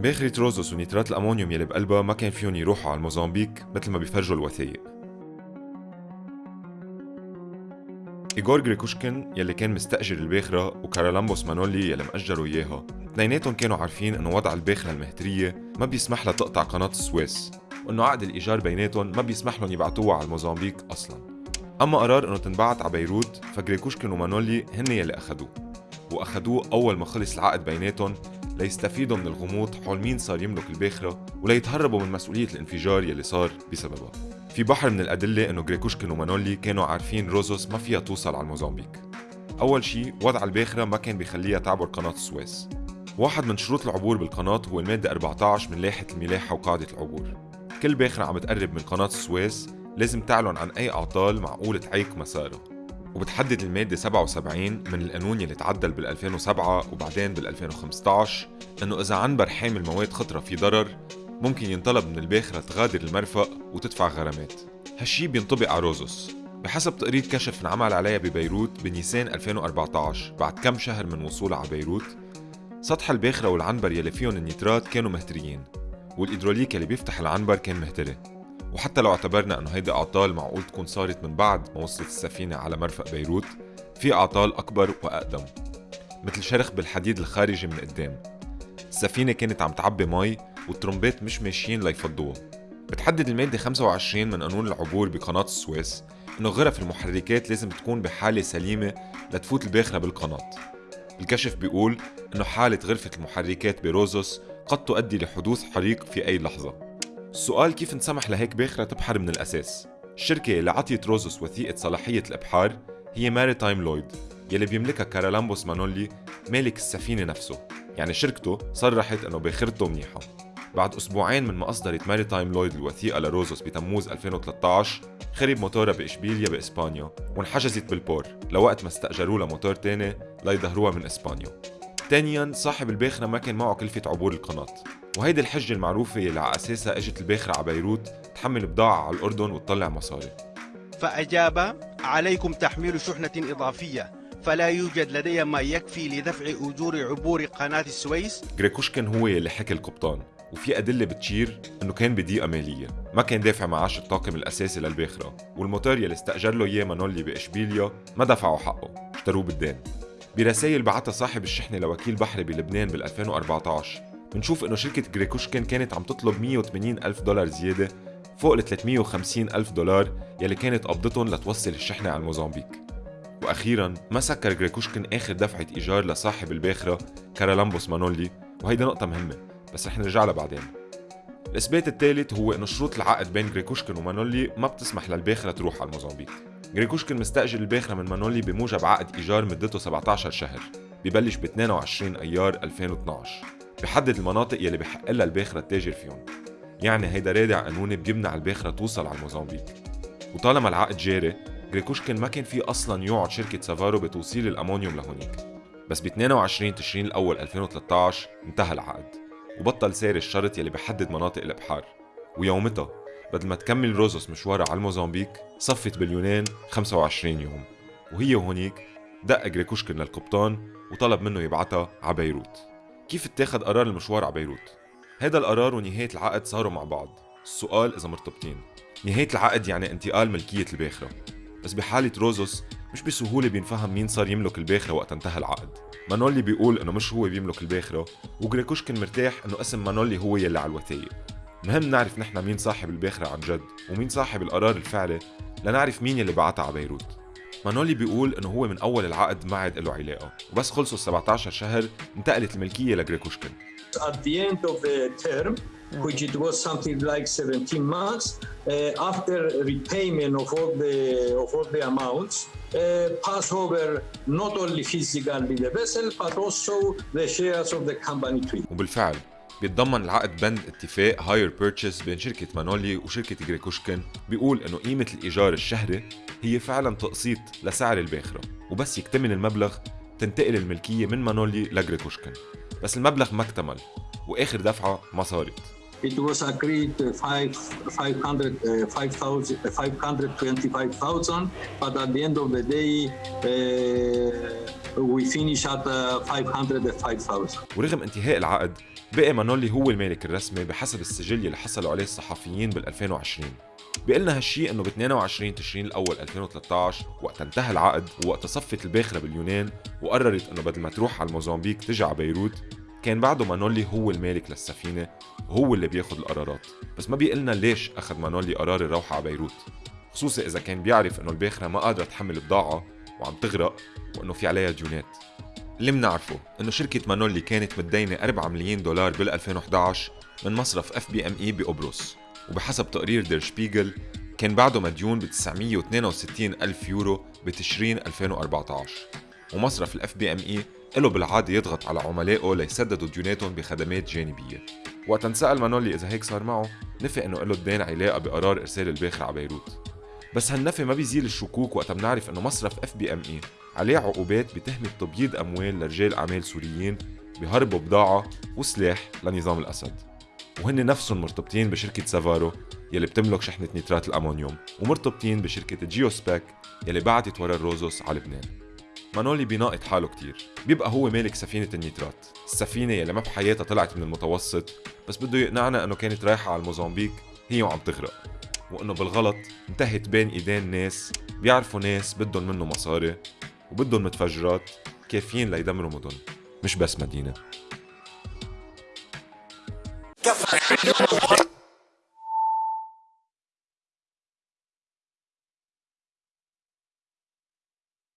باخرة روزوس ونيترات الأمونيوم يلي بقلبها ما كان فيهم يروحوا على موزامبيق مثل ما بيفرجوا الوثائق. إيغور جريكوشكن يلي كان مستأجر الباخرة وكارالامبوس مانولي يلي مأجروا إياها. اثنيناتهم كانوا عارفين إنه وضع الباخرة المهترية ما بيسمح لها تقطع قناة السويس وإنه عقد الإيجار بيناتهم ما بيسمح لهم يبعتوها على موزامبيق أصلا. أما قرار إنه تنبعت على بيروت فجريكوشكن ومانولي هن يلي أخدوه وأخدوه أول ما خلص العقد بيناتهم ليستفيدوا من الغموض حول مين صار يملك الباخرة وليتهربوا من مسؤولية الانفجار يلي صار بسببها. في بحر من الأدلة إنه جريكوشكن ومانولي كانوا عارفين روزوس ما فيها توصل على الموزامبيق أول شيء وضع الباخرة ما كان بيخليها تعبر قناة السويس واحد من شروط العبور بالقناة هو المادة 14 من لائحة الملاحة وقاعدة العبور. كل باخرة عم تقرب من قناة السويس لازم تعلن عن أي أعطال معقولة تعيق مسارها وبتحدد المادة 77 من القانون يلي تعدل بال 2007 وبعدين بال 2015 إنه إذا عنبر حامل مواد خطرة في ضرر ممكن ينطلب من الباخرة تغادر المرفق وتدفع غرامات. هالشي بينطبق على روزوس. بحسب تقرير كشف انعمل عليها ببيروت بنيسان 2014 بعد كم شهر من وصولها على بيروت سطح الباخرة والعنبر يلي فيهم النيترات كانوا مهتريين والإيدروليك يلي بيفتح العنبر كان مهتري وحتى لو اعتبرنا إنه هيدي أعطال معقول تكون صارت من بعد ما وصلت السفينة على مرفق بيروت في أعطال أكبر وأقدم مثل شرخ بالحديد الخارجي من قدام. السفينة كانت عم تعبي مي والترمبات مش ماشيين ليفضوها. بتحدد المادة 25 من قانون العبور بقناة السويس إنه غرف المحركات لازم تكون بحالة سليمة لتفوت الباخرة بالقناة. الكشف بيقول إنه حالة غرفة المحركات بروزوس قد تؤدي لحدوث حريق في أي لحظة. السؤال كيف انسمح لهيك باخرة تبحر من الأساس؟ الشركة اللي عطيت روزوس وثيقة صلاحية الإبحار هي Maritime Lloyd يلي بيملكها كارالامبوس مانولي مالك السفينة نفسه. يعني شركته صرحت إنه باخرته منيحة. بعد أسبوعين من ما أصدرت Maritime Lloyd الوثيقة لروزوس بتموز 2013 خرب موتورها بإشبيليا بإسبانيا وانحجزت بالبور لوقت ما استأجروا لها موتور تاني ليظهروها من إسبانيا. ثانيا صاحب الباخرة ما كان معه كلفة عبور القناة. وهيدي الحجة المعروفة اللي على أساسها إجت الباخرة على بيروت تحمل بضاعة على الأردن وتطلع مصاري. فأجاب عليكم تحميل شحنة إضافية فلا يوجد لدي ما يكفي لدفع أجور عبور قناة السويس. جريكوشكن هو اللي حكى القبطان وفي أدلة بتشير إنه كان بضيقة مالية ما كان دافع معاش الطاقم الأساسي للباخرة والموتور يلي استأجر له إياه مانولي بإشبيليا ما دفعوا حقه اشتروه بالدين. برسائل بعتها صاحب الشحنة لوكيل بحري بلبنان بال 2014 بنشوف إنه شركة جريكوشكن كانت عم تطلب 180 ألف دولار زيادة فوق ال 350 ألف دولار يلي كانت قبضتهم لتوصل الشحنة على موزامبيق وأخيرا ما سكر جريكوشكن آخر دفعة إيجار لصاحب الباخرة كارالامبوس مانولي وهيدا نقطة مهمة بس رح نرجع لها بعدين. الإثبات الثالث هو إنه شروط العقد بين جريكوشكن ومانولي ما بتسمح للباخرة تروح على موزامبيق جريكوشكن مستأجر الباخرة من مانولي بموجب عقد إيجار مدته 17 شهر ببلش ب 22 أيار 2012 بحدد المناطق يلي بحق لها الباخرة التاجر فيهم. يعني هيدا رادع قانوني بيمنع الباخرة توصل على موزامبيق وطالما العقد جاري جريكوشكن ما كان في أصلا يوعد شركة سافارو بتوصيل الأمونيوم لهونيك. بس ب 22 تشرين الأول 2013 انتهى العقد. وبطل سير الشرط يلي بحدد مناطق الإبحار. ويومتها بدل ما تكمل روزوس مشوارها على الموزامبيق صفت باليونان 25 يوم. وهي وهونيك دق جريكوشكن للقبطان وطلب منه يبعتها على بيروت. كيف اتاخد قرار المشوار على بيروت؟ هذا القرار ونهاية العقد صاروا مع بعض. السؤال إذا مرتبطين. نهاية العقد يعني انتقال ملكية الباخرة. بس بحالة روزوس مش بسهولة بينفهم مين صار يملك الباخرة وقت انتهى العقد. مانولي بيقول إنه مش هو بيملك الباخرة وجريكوشكن مرتاح إنه اسم مانولي هو يلي على الوثائق. مهم نعرف نحن مين صاحب الباخرة عن جد ومين صاحب القرار الفعلي لنعرف مين يلي بعتها على بيروت. مانولي بيقول انه هو من اول العقد ما عاد له علاقه وبس خلصوا ال 17 شهر انتقلت الملكيه لجريكوشكن At the end of the term, which it was something like 17 months, uh, after repayment of all the of all the amounts, uh, pass over not only physically the vessel but also the shares of the company to it. وبالفعل بيتضمن العقد بند اتفاق hire purchase بين شركة مانولي وشركة جريكوشكن بيقول إنه قيمة الإيجار الشهري هي فعلا تقسيط لسعر الباخرة وبس يكتمل المبلغ تنتقل الملكية من مانولي لجريكوشكن بس المبلغ ما اكتمل وآخر دفعة ما صارت. It was agreed uh, five, 500, uh, 5,000 uh, 525,000, but at the end of the day, uh, we finish at uh, 505,000. ورغم انتهاء العقد بقي مانولي هو المالك الرسمي بحسب السجل اللي حصلوا عليه الصحفيين بال 2020 بيقلنا هالشي إنه ب 22 تشرين الأول 2013 وقت انتهى العقد ووقت صفت الباخرة باليونان وقررت إنه بدل ما تروح على موزمبيق تجي على بيروت كان بعده مانولي هو المالك للسفينة وهو اللي بياخد القرارات. بس ما بيقلنا ليش أخذ مانولي قرار الروحه على بيروت خصوصي إذا كان بيعرف إنه الباخرة ما قادرة تحمل بضاعة وعم تغرق وإنه في عليها ديونات. اللي منعرفه إنه شركة مانولي كانت متدينة 4 مليون دولار بال 2011 من مصرف FBME بقبرص. وبحسب تقرير دير شبيغل كان بعده مديون ب 962 ألف يورو بتشرين 2014 ومصرف ال FBME له بالعادة يضغط على عملائه ليسددوا ديوناتهم بخدمات جانبية. وقت انسأل مانولي إذا هيك صار معه نفى إنه لهالدين علاقة بقرار إرسال الباخرة على بيروت. بس هالنفي ما بيزيل الشكوك وقت بنعرف إنه مصرف FBME عليه عقوبات بتهمة تبييض أموال لرجال أعمال سوريين بهربوا بضاعة وسلاح لنظام الأسد. وهن نفسهم مرتبطين بشركة سافارو يلي بتملك شحنة نيترات الأمونيوم ومرتبطين بشركة جيوسباك يلي بعتت ورا الروزوس على لبنان. مانولي بيناقض حاله كتير. بيبقى هو مالك سفينة النيترات. السفينة يلي ما بحياتها طلعت من المتوسط بس بده يقنعنا إنه كانت رايحة على الموزمبيق هي وعم تغرق. وإنه بالغلط انتهت بين إيدين ناس بيعرفوا ناس بدهم منه مصاري وبدهم متفجرات كافيين ليدمروا مدن مش بس مدينة.